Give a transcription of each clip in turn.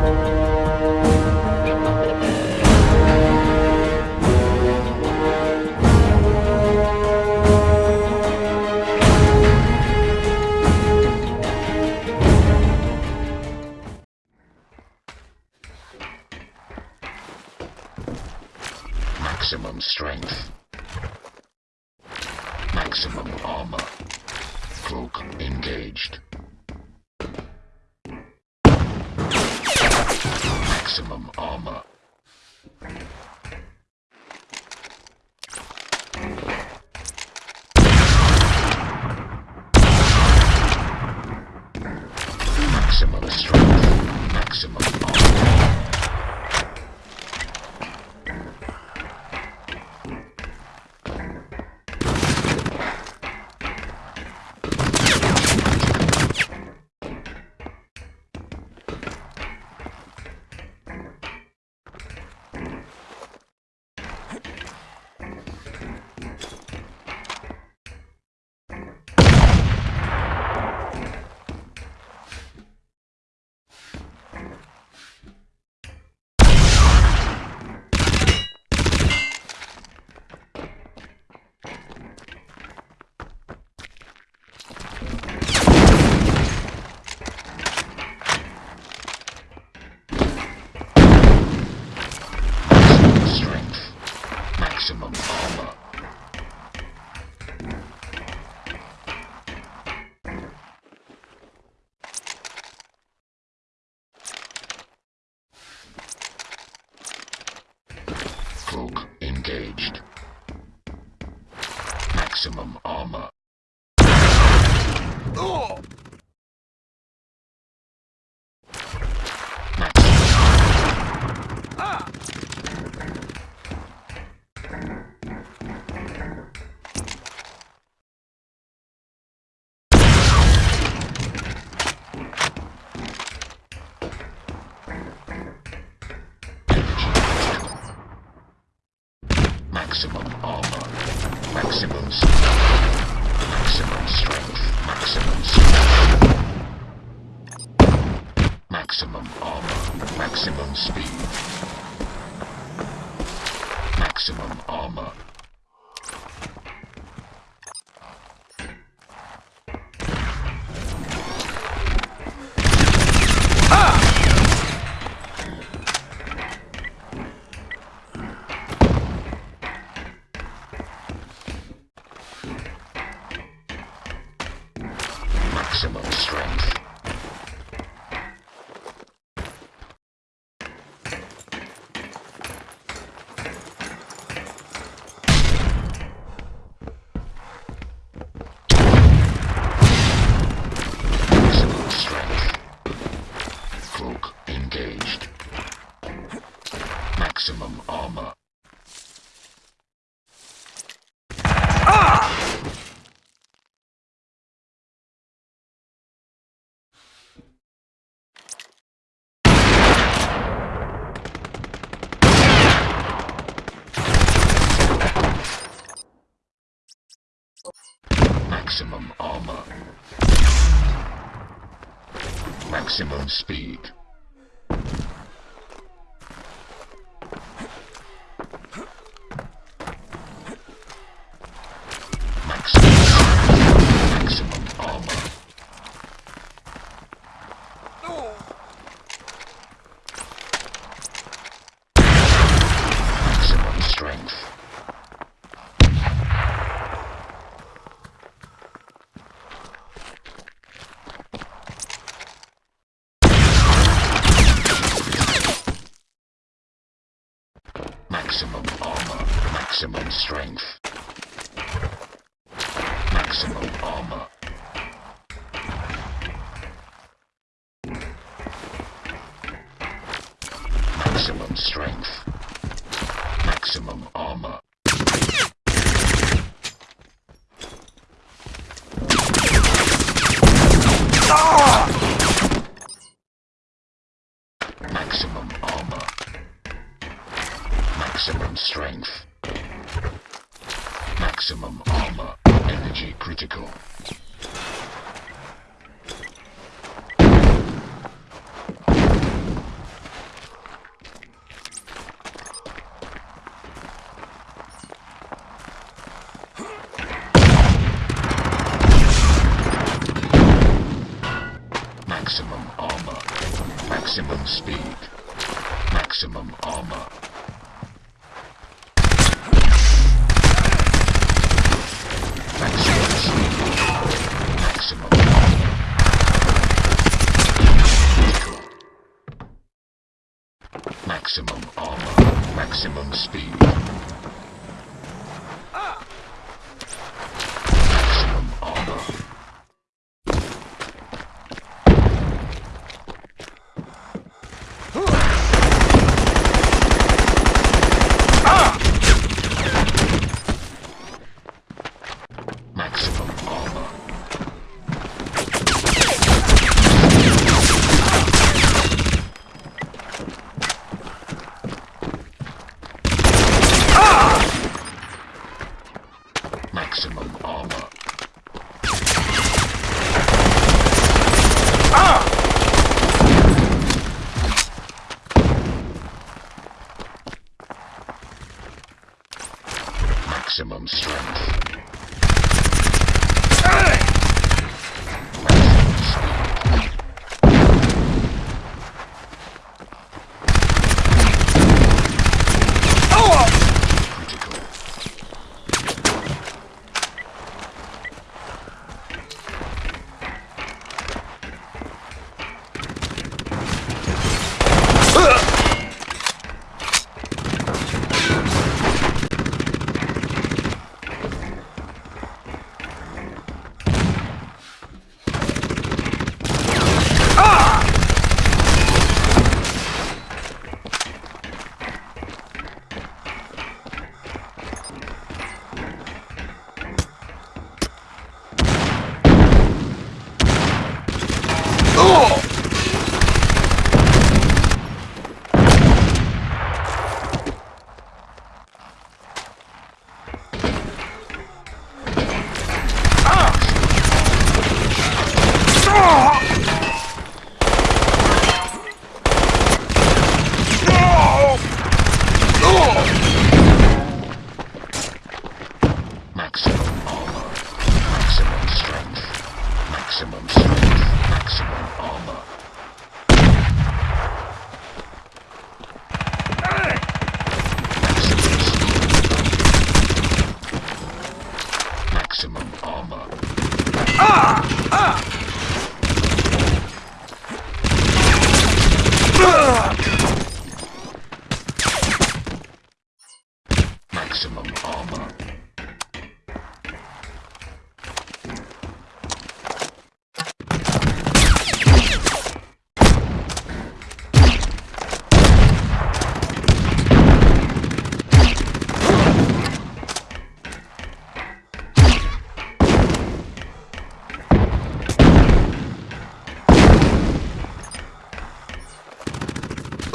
Maximum Maximum armor. Maximum strength. Maximum armor. Maximum strength. Maximum armor. Cloak engaged. Maximum armor. Maximum Maximum armor. Maximum strength. Maximum strength. Maximum armor. Maximum speed. Maximum armor. Maximum strength. Maximum strength. Cloak engaged. Maximum armor. Maximum armor. Maximum speed. Maximum Maximum armor. Maximum strength. Maximum armor. Maximum strength. Maximum armor. Maximum strength. Maximum armor. Maximum armor. Maximum strength. Maximum armor. Energy critical. Maximum armor, maximum speed.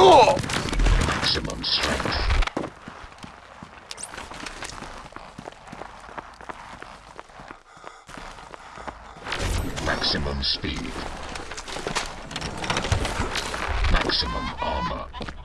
Maximum strength. Maximum speed. Maximum armor.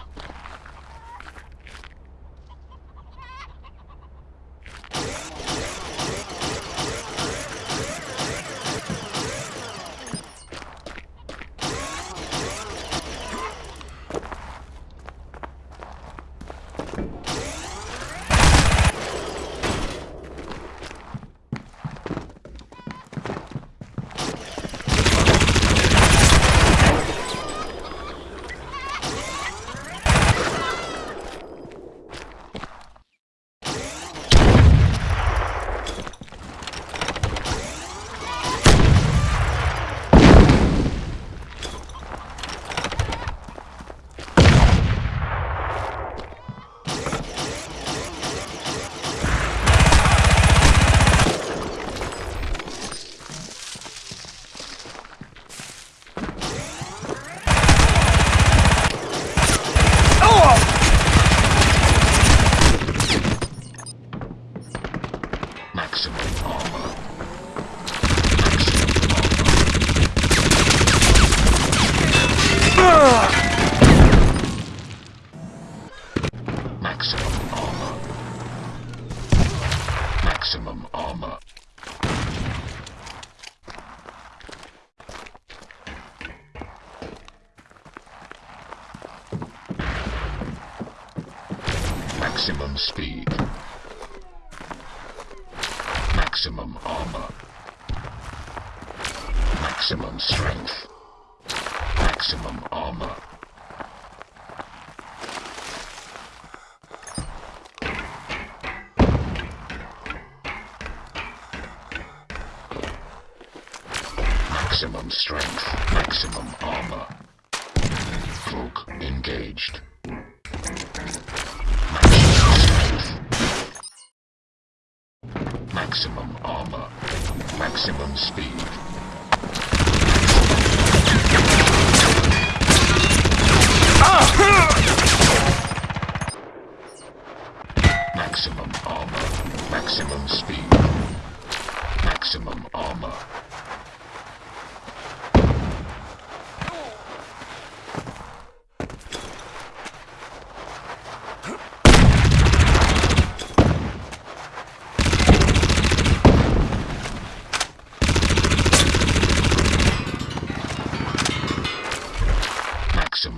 Speed. Maximum armor. Maximum strength. Maximum armor. Maximum strength. Maximum armor. Cloak engaged.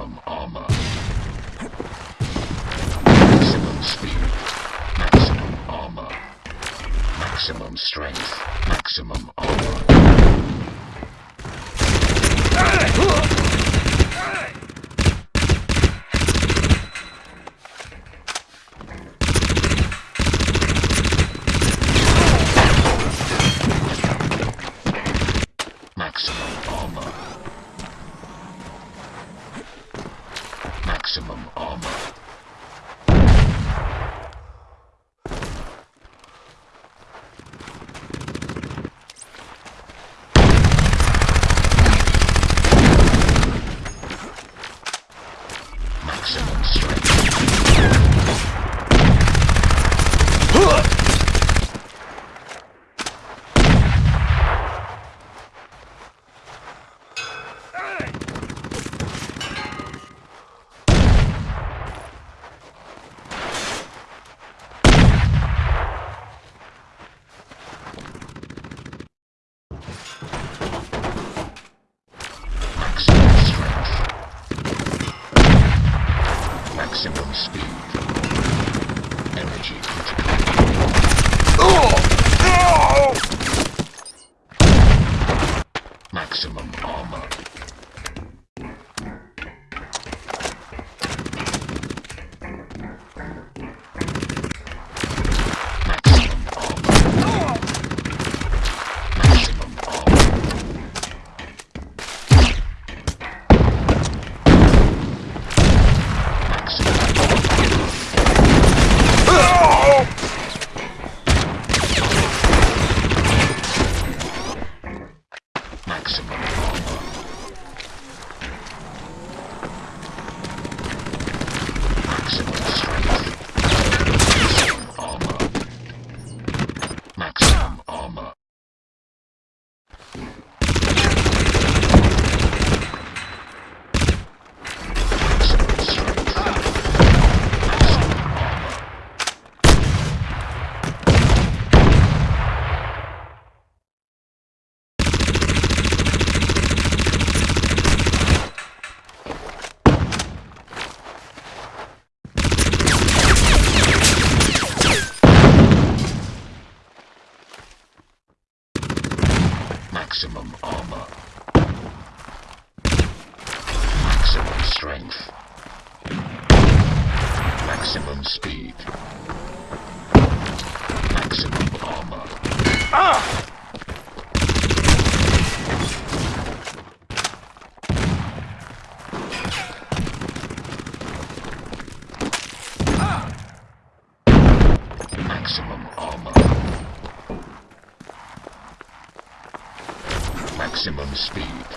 Maximum armor. Maximum speed. Maximum armor. Maximum strength. Maximum armor. Maximum armor. Maximum armor. Maximum speed.